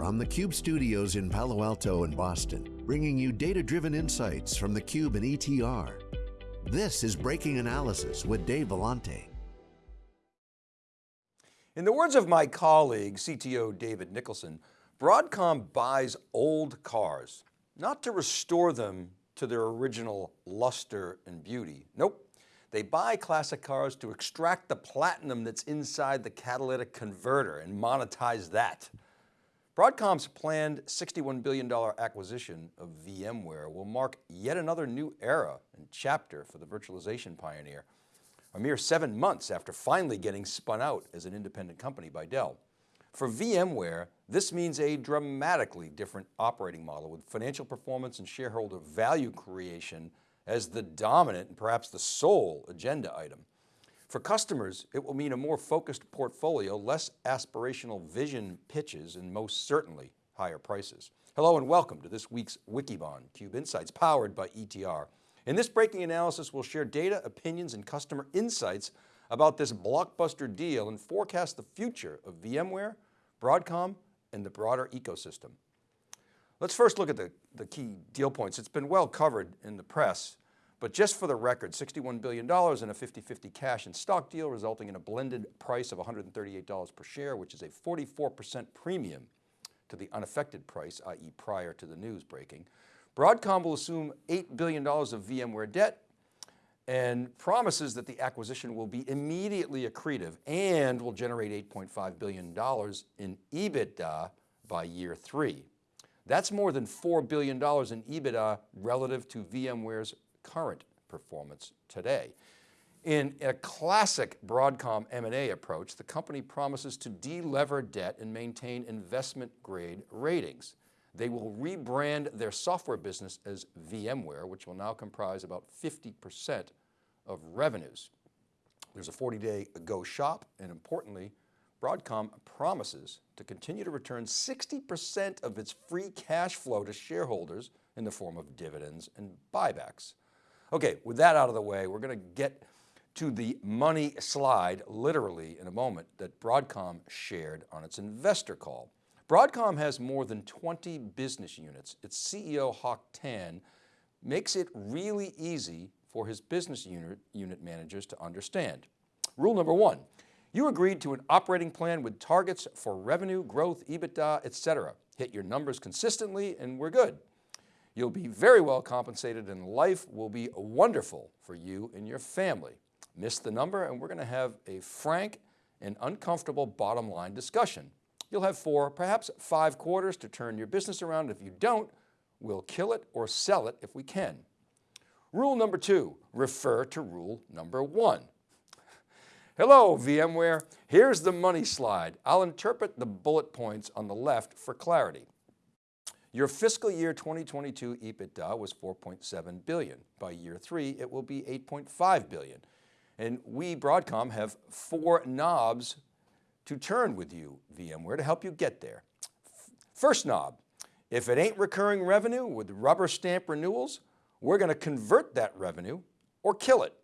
from the Cube studios in Palo Alto and Boston, bringing you data-driven insights from the Cube and ETR. This is Breaking Analysis with Dave Vellante. In the words of my colleague, CTO David Nicholson, Broadcom buys old cars, not to restore them to their original luster and beauty. Nope. They buy classic cars to extract the platinum that's inside the catalytic converter and monetize that. Broadcom's planned $61 billion acquisition of VMware will mark yet another new era and chapter for the virtualization pioneer, a mere seven months after finally getting spun out as an independent company by Dell. For VMware, this means a dramatically different operating model with financial performance and shareholder value creation as the dominant and perhaps the sole agenda item. For customers, it will mean a more focused portfolio, less aspirational vision pitches, and most certainly higher prices. Hello and welcome to this week's Wikibon Cube Insights powered by ETR. In this breaking analysis, we'll share data, opinions, and customer insights about this blockbuster deal and forecast the future of VMware, Broadcom, and the broader ecosystem. Let's first look at the, the key deal points. It's been well covered in the press, but just for the record, $61 billion in a 50-50 cash and stock deal resulting in a blended price of $138 per share, which is a 44% premium to the unaffected price, i.e. prior to the news breaking. Broadcom will assume $8 billion of VMware debt and promises that the acquisition will be immediately accretive and will generate $8.5 billion in EBITDA by year three. That's more than $4 billion in EBITDA relative to VMware's current performance today. In a classic Broadcom M&A approach, the company promises to delever debt and maintain investment grade ratings. They will rebrand their software business as VMware, which will now comprise about 50% of revenues. There's a 40 day go shop and importantly, Broadcom promises to continue to return 60% of its free cash flow to shareholders in the form of dividends and buybacks. Okay, with that out of the way, we're going to get to the money slide literally in a moment that Broadcom shared on its investor call. Broadcom has more than 20 business units. Its CEO Hock Tan makes it really easy for his business unit, unit managers to understand. Rule number one, you agreed to an operating plan with targets for revenue, growth, EBITDA, etc. Hit your numbers consistently and we're good. You'll be very well compensated and life will be wonderful for you and your family. Miss the number and we're going to have a frank and uncomfortable bottom line discussion. You'll have four, perhaps five quarters to turn your business around. If you don't, we'll kill it or sell it if we can. Rule number two, refer to rule number one. Hello VMware, here's the money slide. I'll interpret the bullet points on the left for clarity. Your fiscal year 2022 EBITDA was 4.7 billion. By year three, it will be 8.5 billion. And we Broadcom have four knobs to turn with you VMware to help you get there. First knob, if it ain't recurring revenue with rubber stamp renewals, we're going to convert that revenue or kill it.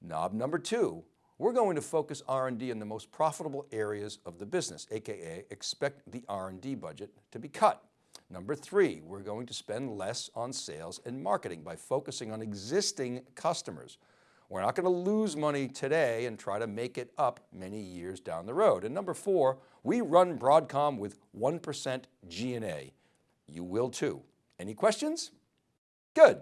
Knob number two, we're going to focus R&D in the most profitable areas of the business, AKA expect the R&D budget to be cut. Number three, we're going to spend less on sales and marketing by focusing on existing customers. We're not going to lose money today and try to make it up many years down the road. And number four, we run Broadcom with 1% G&A. You will too. Any questions? Good.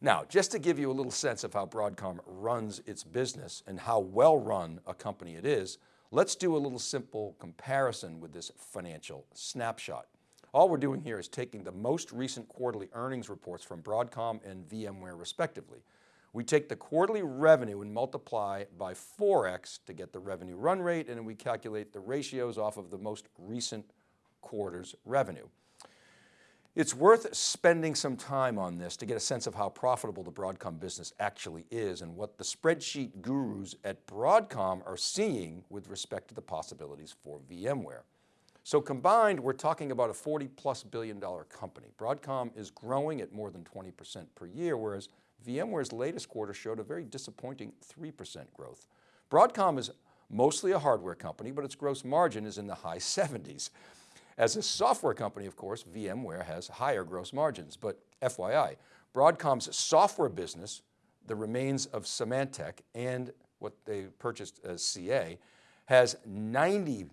Now, just to give you a little sense of how Broadcom runs its business and how well run a company it is, let's do a little simple comparison with this financial snapshot. All we're doing here is taking the most recent quarterly earnings reports from Broadcom and VMware respectively. We take the quarterly revenue and multiply by 4x to get the revenue run rate and we calculate the ratios off of the most recent quarter's revenue. It's worth spending some time on this to get a sense of how profitable the Broadcom business actually is and what the spreadsheet gurus at Broadcom are seeing with respect to the possibilities for VMware. So combined, we're talking about a 40 plus billion dollar company. Broadcom is growing at more than 20% per year, whereas VMware's latest quarter showed a very disappointing 3% growth. Broadcom is mostly a hardware company, but its gross margin is in the high 70s. As a software company, of course, VMware has higher gross margins, but FYI, Broadcom's software business, the remains of Symantec and what they purchased as CA, has 90%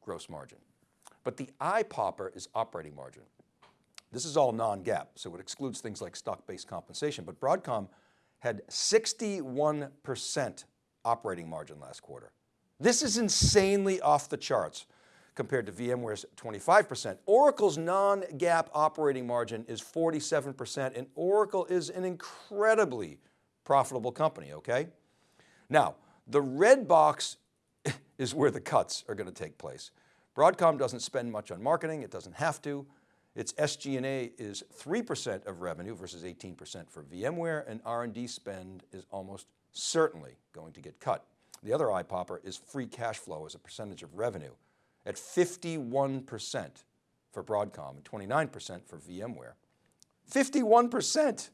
gross margin. But the eye popper is operating margin. This is all non-GAAP, so it excludes things like stock-based compensation, but Broadcom had 61% operating margin last quarter. This is insanely off the charts compared to VMware's 25%. Oracle's non-GAAP operating margin is 47% and Oracle is an incredibly profitable company, okay? Now, the red box is where the cuts are going to take place. Broadcom doesn't spend much on marketing, it doesn't have to. Its SG&A is 3% of revenue versus 18% for VMware and R&D spend is almost certainly going to get cut. The other eye popper is free cash flow as a percentage of revenue at 51% for Broadcom and 29% for VMware. 51%,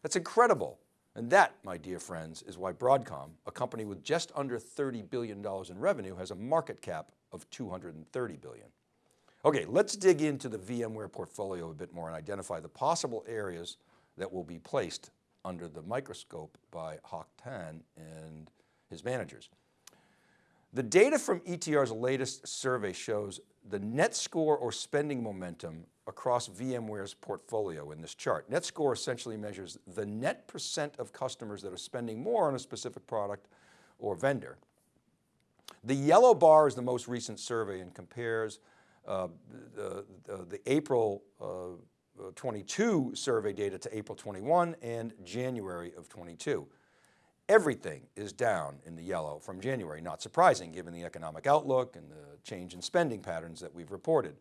that's incredible. And that, my dear friends, is why Broadcom, a company with just under $30 billion in revenue, has a market cap of 230 billion. Okay, let's dig into the VMware portfolio a bit more and identify the possible areas that will be placed under the microscope by Hock Tan and his managers. The data from ETR's latest survey shows the net score or spending momentum across VMware's portfolio in this chart. Net score essentially measures the net percent of customers that are spending more on a specific product or vendor. The yellow bar is the most recent survey and compares uh, the, the, April uh, 22 survey data to April 21 and January of 22. Everything is down in the yellow from January, not surprising given the economic outlook and the change in spending patterns that we've reported.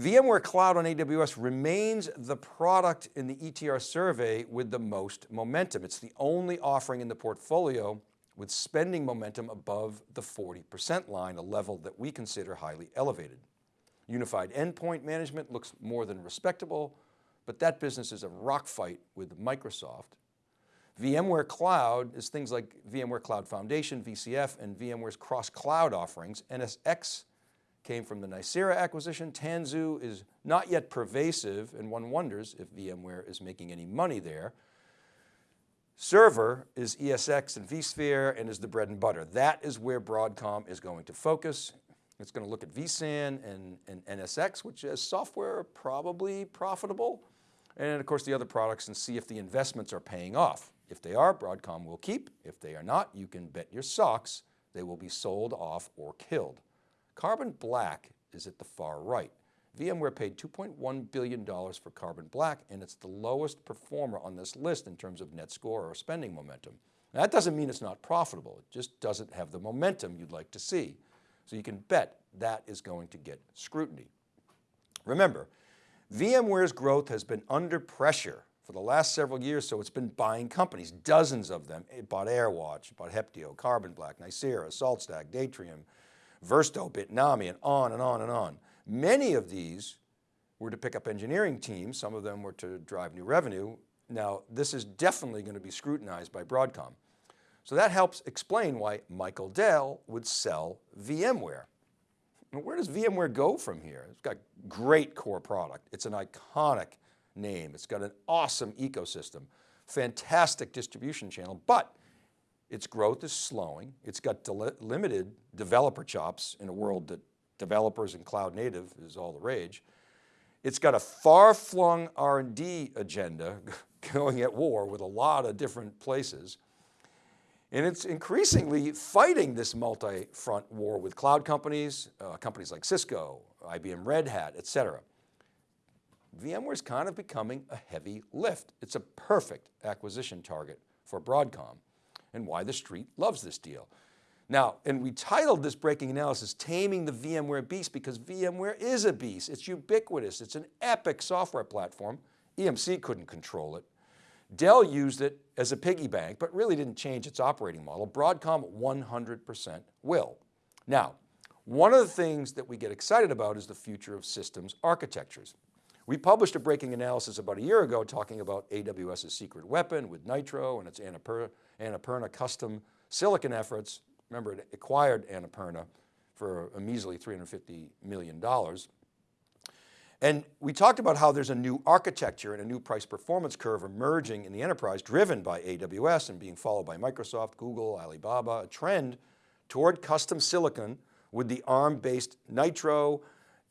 VMware Cloud on AWS remains the product in the ETR survey with the most momentum. It's the only offering in the portfolio with spending momentum above the 40% line, a level that we consider highly elevated. Unified endpoint management looks more than respectable, but that business is a rock fight with Microsoft VMware Cloud is things like VMware Cloud Foundation, VCF, and VMware's cross-cloud offerings. NSX came from the Nicira acquisition. Tanzu is not yet pervasive, and one wonders if VMware is making any money there. Server is ESX and vSphere and is the bread and butter. That is where Broadcom is going to focus. It's going to look at vSAN and, and NSX, which as software are probably profitable. And of course the other products and see if the investments are paying off. If they are, Broadcom will keep. If they are not, you can bet your socks they will be sold off or killed. Carbon Black is at the far right. VMware paid $2.1 billion for Carbon Black and it's the lowest performer on this list in terms of net score or spending momentum. Now, that doesn't mean it's not profitable, it just doesn't have the momentum you'd like to see. So you can bet that is going to get scrutiny. Remember, VMware's growth has been under pressure for the last several years, so it's been buying companies, dozens of them. It bought AirWatch, it bought Heptio, Carbon Black, Nicira, SaltStack, Datrium, Versto, Bitnami, and on and on and on. Many of these were to pick up engineering teams. Some of them were to drive new revenue. Now, this is definitely going to be scrutinized by Broadcom. So that helps explain why Michael Dell would sell VMware. where does VMware go from here? It's got great core product. It's an iconic name. It's got an awesome ecosystem, fantastic distribution channel, but its growth is slowing. It's got limited developer chops in a world that developers and cloud native is all the rage. It's got a far-flung R&D agenda going at war with a lot of different places. And it's increasingly fighting this multi-front war with cloud companies, uh, companies like Cisco, IBM Red Hat, et cetera. VMware is kind of becoming a heavy lift. It's a perfect acquisition target for Broadcom and why the street loves this deal. Now, and we titled this breaking analysis, Taming the VMware Beast because VMware is a beast. It's ubiquitous. It's an epic software platform. EMC couldn't control it. Dell used it as a piggy bank, but really didn't change its operating model. Broadcom 100% will. Now, one of the things that we get excited about is the future of systems architectures. We published a breaking analysis about a year ago talking about AWS's secret weapon with Nitro and its Annapurna, Annapurna custom silicon efforts. Remember it acquired Annapurna for a measly $350 million. And we talked about how there's a new architecture and a new price performance curve emerging in the enterprise driven by AWS and being followed by Microsoft, Google, Alibaba, a trend toward custom silicon with the ARM-based Nitro,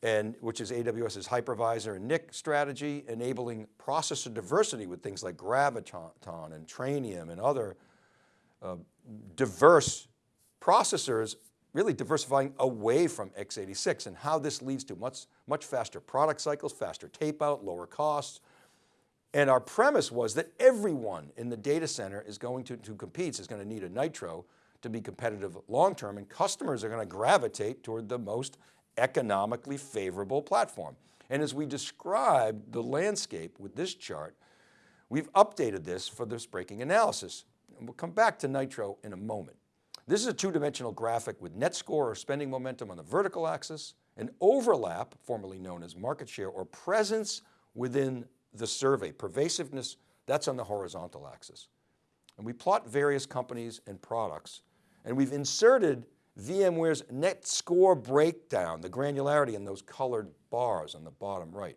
and which is AWS's hypervisor and NIC strategy, enabling processor diversity with things like Graviton and Trainium and other uh, diverse processors really diversifying away from x86 and how this leads to much, much faster product cycles, faster tape out, lower costs. And our premise was that everyone in the data center is going to, to compete, is going to need a Nitro to be competitive long-term and customers are going to gravitate toward the most economically favorable platform. And as we describe the landscape with this chart, we've updated this for this breaking analysis. And we'll come back to Nitro in a moment. This is a two-dimensional graphic with net score or spending momentum on the vertical axis, and overlap, formerly known as market share or presence within the survey, pervasiveness, that's on the horizontal axis. And we plot various companies and products, and we've inserted VMware's net score breakdown, the granularity in those colored bars on the bottom right.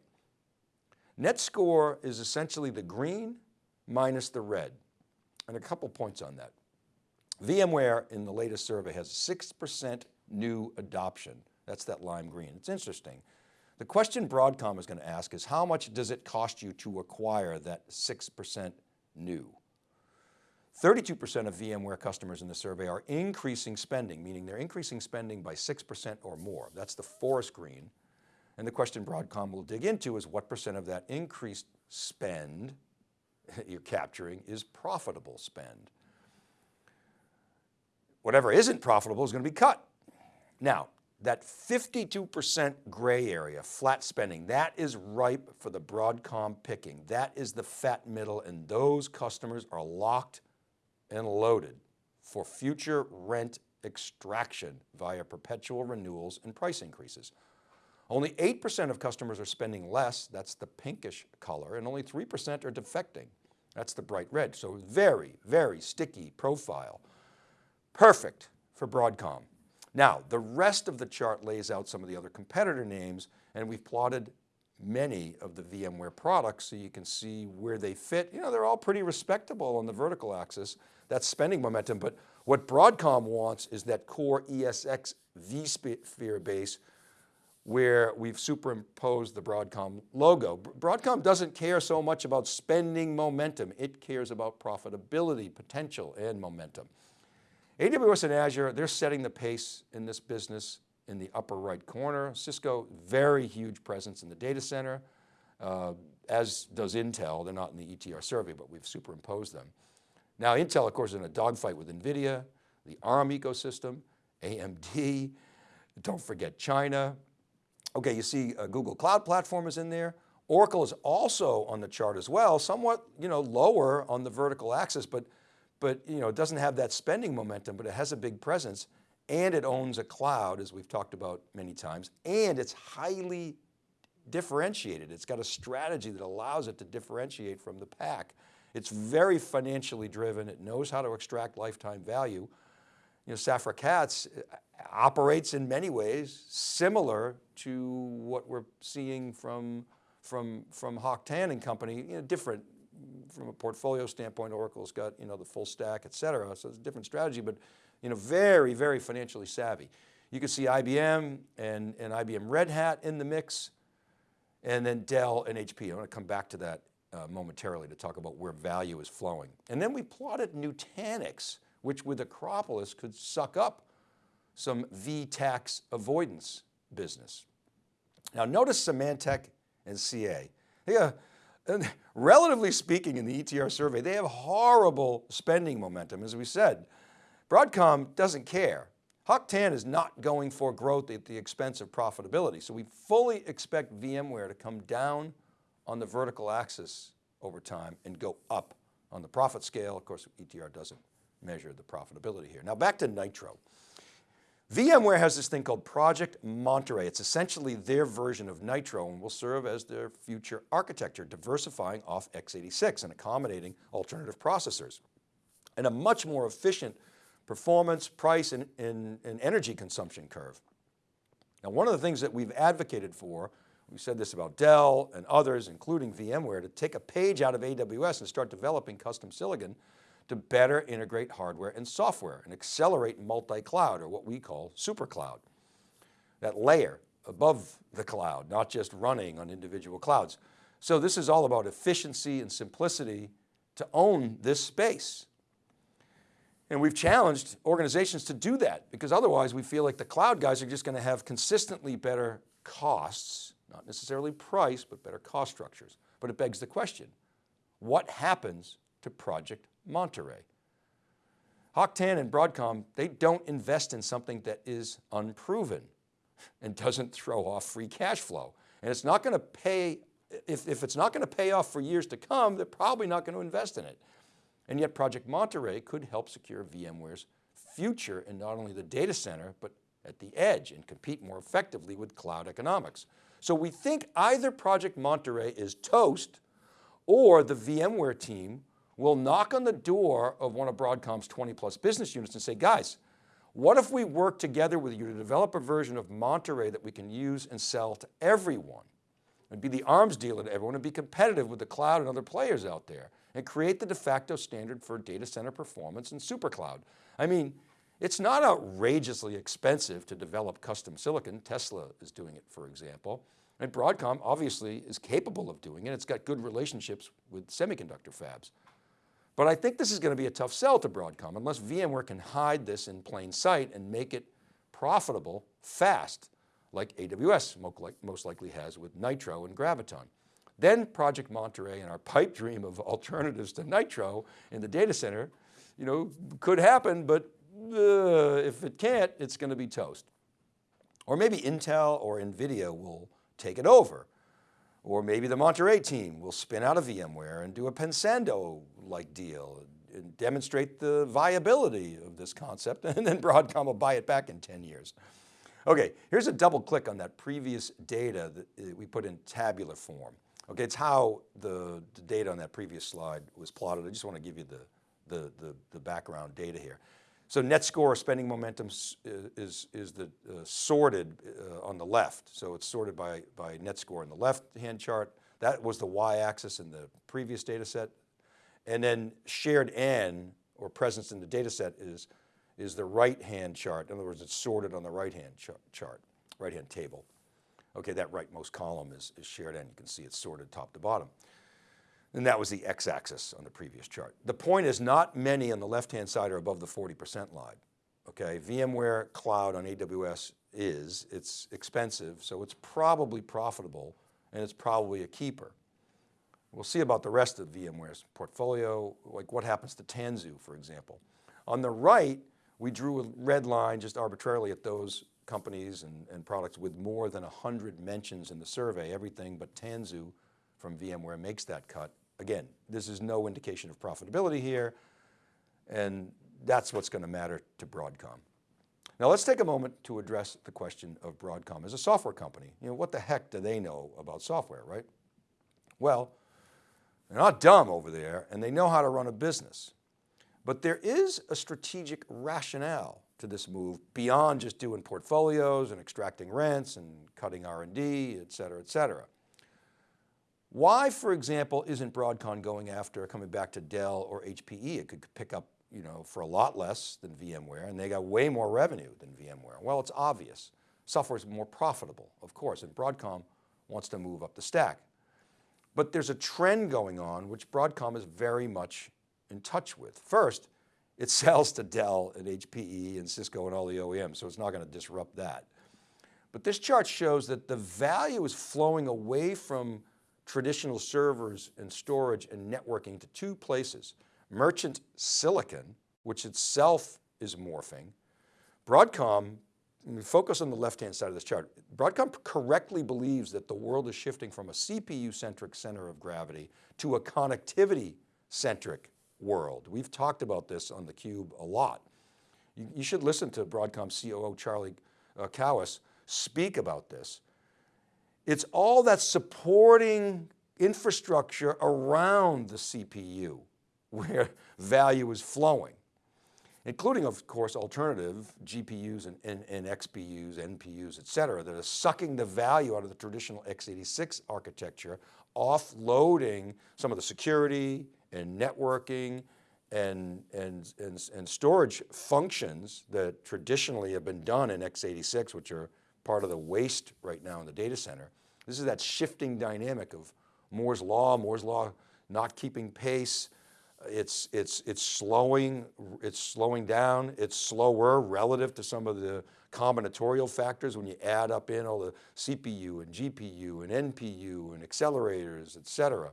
Net score is essentially the green minus the red. And a couple points on that. VMware in the latest survey has 6% new adoption. That's that lime green. It's interesting. The question Broadcom is going to ask is how much does it cost you to acquire that 6% new? 32% of VMware customers in the survey are increasing spending, meaning they're increasing spending by 6% or more. That's the forest green. And the question Broadcom will dig into is what percent of that increased spend you're capturing is profitable spend whatever isn't profitable is going to be cut. Now, that 52% gray area, flat spending, that is ripe for the Broadcom picking. That is the fat middle and those customers are locked and loaded for future rent extraction via perpetual renewals and price increases. Only 8% of customers are spending less, that's the pinkish color, and only 3% are defecting. That's the bright red. So very, very sticky profile. Perfect for Broadcom. Now, the rest of the chart lays out some of the other competitor names and we've plotted many of the VMware products so you can see where they fit. You know, they're all pretty respectable on the vertical axis. That's spending momentum, but what Broadcom wants is that core ESX vSphere base where we've superimposed the Broadcom logo. Broadcom doesn't care so much about spending momentum. It cares about profitability, potential, and momentum. AWS and Azure, they're setting the pace in this business in the upper right corner. Cisco, very huge presence in the data center, uh, as does Intel. They're not in the ETR survey, but we've superimposed them. Now Intel, of course, is in a dogfight with NVIDIA, the ARM ecosystem, AMD, don't forget China. Okay, you see uh, Google Cloud Platform is in there. Oracle is also on the chart as well, somewhat you know, lower on the vertical axis, but but you know, it doesn't have that spending momentum, but it has a big presence and it owns a cloud as we've talked about many times, and it's highly differentiated. It's got a strategy that allows it to differentiate from the pack. It's very financially driven. It knows how to extract lifetime value. You know, Safra Catz uh, operates in many ways similar to what we're seeing from, from, from Hock Tan and company, you know, different from a portfolio standpoint, Oracle's got, you know, the full stack, et cetera. So it's a different strategy, but, you know, very, very financially savvy. You can see IBM and, and IBM Red Hat in the mix, and then Dell and HP. I'm going to come back to that uh, momentarily to talk about where value is flowing. And then we plotted Nutanix, which with Acropolis could suck up some V-tax avoidance business. Now notice Symantec and CA. And relatively speaking in the ETR survey, they have horrible spending momentum, as we said. Broadcom doesn't care. Hock Tan is not going for growth at the expense of profitability. So we fully expect VMware to come down on the vertical axis over time and go up on the profit scale. Of course, ETR doesn't measure the profitability here. Now back to Nitro. VMware has this thing called Project Monterey. It's essentially their version of Nitro and will serve as their future architecture, diversifying off x86 and accommodating alternative processors. And a much more efficient performance, price, and, and, and energy consumption curve. Now, one of the things that we've advocated for, we said this about Dell and others, including VMware, to take a page out of AWS and start developing custom silicon to better integrate hardware and software and accelerate multi-cloud or what we call super cloud. That layer above the cloud, not just running on individual clouds. So this is all about efficiency and simplicity to own this space. And we've challenged organizations to do that because otherwise we feel like the cloud guys are just going to have consistently better costs, not necessarily price, but better cost structures. But it begs the question, what happens to Project Monterey? Hock Tan and Broadcom, they don't invest in something that is unproven and doesn't throw off free cash flow. And it's not going to pay, if, if it's not going to pay off for years to come, they're probably not going to invest in it. And yet Project Monterey could help secure VMware's future in not only the data center, but at the edge and compete more effectively with cloud economics. So we think either Project Monterey is toast or the VMware team will knock on the door of one of Broadcom's 20 plus business units and say, guys, what if we work together with you to develop a version of Monterey that we can use and sell to everyone? and be the arms dealer to everyone and be competitive with the cloud and other players out there and create the de facto standard for data center performance and super cloud. I mean, it's not outrageously expensive to develop custom silicon. Tesla is doing it, for example. And Broadcom obviously is capable of doing it. It's got good relationships with semiconductor fabs. But I think this is going to be a tough sell to Broadcom unless VMware can hide this in plain sight and make it profitable fast, like AWS most likely has with Nitro and Graviton. Then Project Monterey and our pipe dream of alternatives to Nitro in the data center, you know, could happen, but uh, if it can't, it's going to be toast. Or maybe Intel or NVIDIA will take it over or maybe the Monterey team will spin out of VMware and do a Pensando-like deal and demonstrate the viability of this concept and then Broadcom will buy it back in 10 years. Okay, here's a double click on that previous data that uh, we put in tabular form. Okay, it's how the, the data on that previous slide was plotted. I just want to give you the, the, the, the background data here. So net score spending momentum is, is the uh, sorted uh, on the left. So it's sorted by, by net score in the left hand chart. That was the y-axis in the previous data set. And then shared N or presence in the data set is, is the right hand chart. In other words, it's sorted on the right hand ch chart, right hand table. Okay, that rightmost column is, is shared N. You can see it's sorted top to bottom. And that was the x-axis on the previous chart. The point is not many on the left-hand side are above the 40% line. Okay, VMware Cloud on AWS is, it's expensive, so it's probably profitable and it's probably a keeper. We'll see about the rest of VMware's portfolio, like what happens to Tanzu, for example. On the right, we drew a red line just arbitrarily at those companies and, and products with more than 100 mentions in the survey, everything but Tanzu from VMware makes that cut. Again, this is no indication of profitability here, and that's what's going to matter to Broadcom. Now let's take a moment to address the question of Broadcom as a software company. You know, what the heck do they know about software, right? Well, they're not dumb over there and they know how to run a business. But there is a strategic rationale to this move beyond just doing portfolios and extracting rents and cutting R&D, et cetera, et cetera. Why, for example, isn't Broadcom going after coming back to Dell or HPE? It could pick up you know, for a lot less than VMware and they got way more revenue than VMware. Well, it's obvious. Software is more profitable, of course, and Broadcom wants to move up the stack. But there's a trend going on which Broadcom is very much in touch with. First, it sells to Dell and HPE and Cisco and all the OEMs, so it's not going to disrupt that. But this chart shows that the value is flowing away from traditional servers and storage and networking to two places. Merchant silicon, which itself is morphing. Broadcom, focus on the left-hand side of this chart. Broadcom correctly believes that the world is shifting from a CPU-centric center of gravity to a connectivity-centric world. We've talked about this on theCUBE a lot. You, you should listen to Broadcom COO Charlie uh, Kawwas speak about this. It's all that supporting infrastructure around the CPU where value is flowing. including of course alternative GPUs and, and, and XPUs, NPUs, et cetera, that are sucking the value out of the traditional x86 architecture, offloading some of the security and networking and, and, and, and storage functions that traditionally have been done in x86, which are part of the waste right now in the data center. This is that shifting dynamic of Moore's law, Moore's law not keeping pace, it's, it's, it's slowing, it's slowing down, it's slower relative to some of the combinatorial factors when you add up in all the CPU and GPU and NPU and accelerators, et cetera.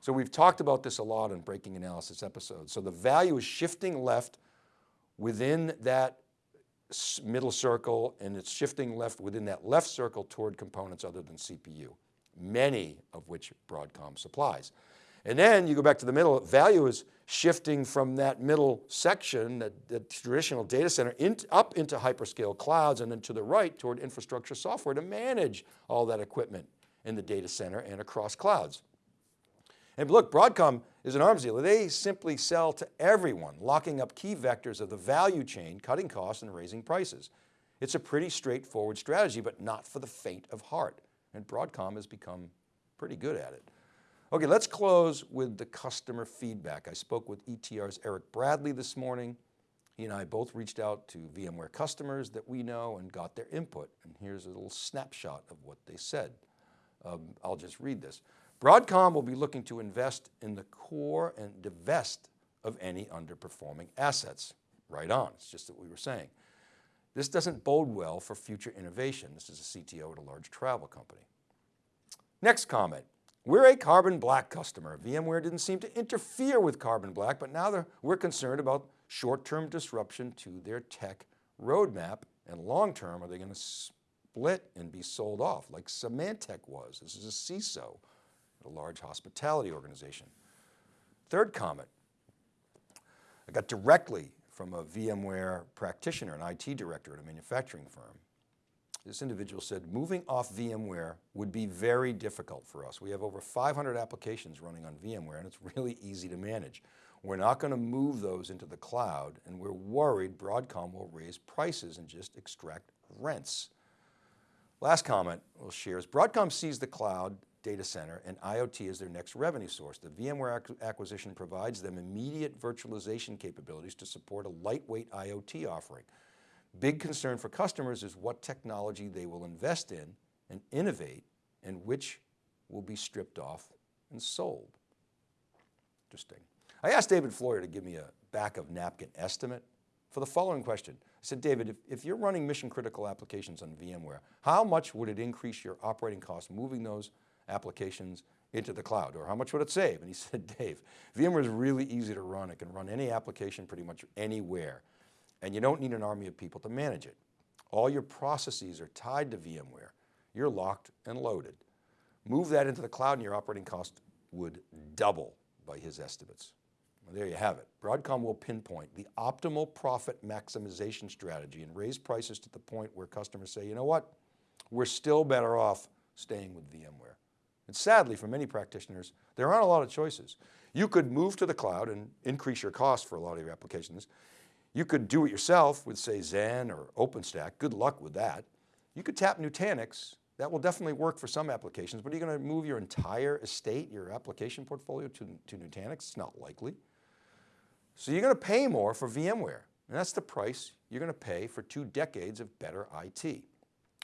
So we've talked about this a lot in breaking analysis episodes. So the value is shifting left within that middle circle and it's shifting left within that left circle toward components other than CPU, many of which Broadcom supplies. And then you go back to the middle, value is shifting from that middle section, that, that traditional data center in, up into hyperscale clouds and then to the right toward infrastructure software to manage all that equipment in the data center and across clouds. And look, Broadcom is an arms dealer. They simply sell to everyone, locking up key vectors of the value chain, cutting costs and raising prices. It's a pretty straightforward strategy, but not for the faint of heart. And Broadcom has become pretty good at it. Okay, let's close with the customer feedback. I spoke with ETR's Eric Bradley this morning. He and I both reached out to VMware customers that we know and got their input. And here's a little snapshot of what they said. Um, I'll just read this. Broadcom will be looking to invest in the core and divest of any underperforming assets. Right on, it's just what we were saying. This doesn't bode well for future innovation. This is a CTO at a large travel company. Next comment, we're a Carbon Black customer. VMware didn't seem to interfere with Carbon Black, but now we're concerned about short-term disruption to their tech roadmap and long-term, are they going to split and be sold off like Symantec was? This is a CISO, a large hospitality organization. Third comment, I got directly from a VMware practitioner, an IT director at a manufacturing firm. This individual said, moving off VMware would be very difficult for us. We have over 500 applications running on VMware and it's really easy to manage. We're not going to move those into the cloud and we're worried Broadcom will raise prices and just extract rents. Last comment we'll share is Broadcom sees the cloud data center and IoT as their next revenue source. The VMware acquisition provides them immediate virtualization capabilities to support a lightweight IoT offering. Big concern for customers is what technology they will invest in and innovate and which will be stripped off and sold. Interesting. I asked David Floyer to give me a back of napkin estimate for the following question. I said, David, if, if you're running mission critical applications on VMware, how much would it increase your operating costs moving those applications into the cloud or how much would it save? And he said, Dave, VMware is really easy to run. It can run any application pretty much anywhere and you don't need an army of people to manage it. All your processes are tied to VMware. You're locked and loaded. Move that into the cloud and your operating cost would double by his estimates. Well, there you have it. Broadcom will pinpoint the optimal profit maximization strategy and raise prices to the point where customers say, you know what, we're still better off staying with VMware. And sadly, for many practitioners, there aren't a lot of choices. You could move to the cloud and increase your cost for a lot of your applications. You could do it yourself with say Xen or OpenStack, good luck with that. You could tap Nutanix, that will definitely work for some applications, but are you going to move your entire estate, your application portfolio to, to Nutanix? It's not likely. So you're going to pay more for VMware, and that's the price you're going to pay for two decades of better IT.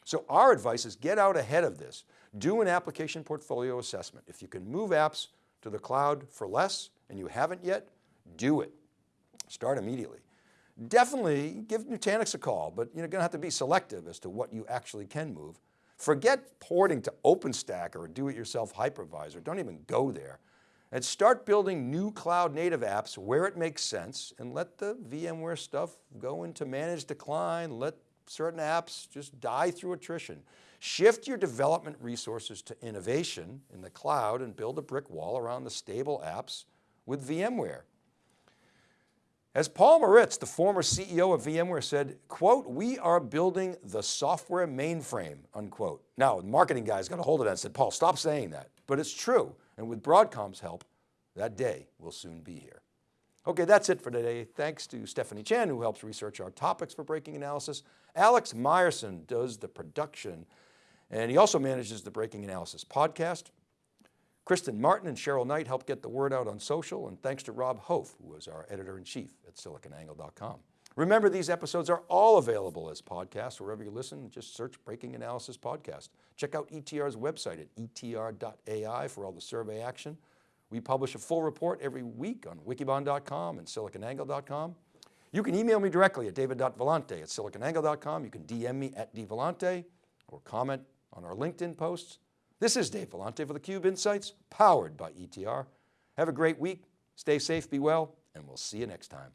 So our advice is get out ahead of this. Do an application portfolio assessment. If you can move apps to the cloud for less and you haven't yet, do it. Start immediately definitely give Nutanix a call, but you're going to have to be selective as to what you actually can move. Forget porting to OpenStack or do-it-yourself hypervisor. Don't even go there. And start building new cloud native apps where it makes sense and let the VMware stuff go into managed decline. Let certain apps just die through attrition. Shift your development resources to innovation in the cloud and build a brick wall around the stable apps with VMware. As Paul Maritz, the former CEO of VMware said, quote, we are building the software mainframe, unquote. Now, the marketing guys got a hold of that and said, Paul, stop saying that. But it's true. And with Broadcom's help, that day will soon be here. Okay, that's it for today. Thanks to Stephanie Chan who helps research our topics for Breaking Analysis. Alex Myerson does the production and he also manages the Breaking Analysis podcast. Kristen Martin and Cheryl Knight help get the word out on social and thanks to Rob Hof who is our editor-in-chief at siliconangle.com. Remember these episodes are all available as podcasts wherever you listen, just search Breaking Analysis Podcast. Check out ETR's website at etr.ai for all the survey action. We publish a full report every week on wikibon.com and siliconangle.com. You can email me directly at david.vellante at siliconangle.com. You can DM me at dvellante or comment on our LinkedIn posts. This is Dave Vellante for theCUBE Insights, powered by ETR. Have a great week, stay safe, be well, and we'll see you next time.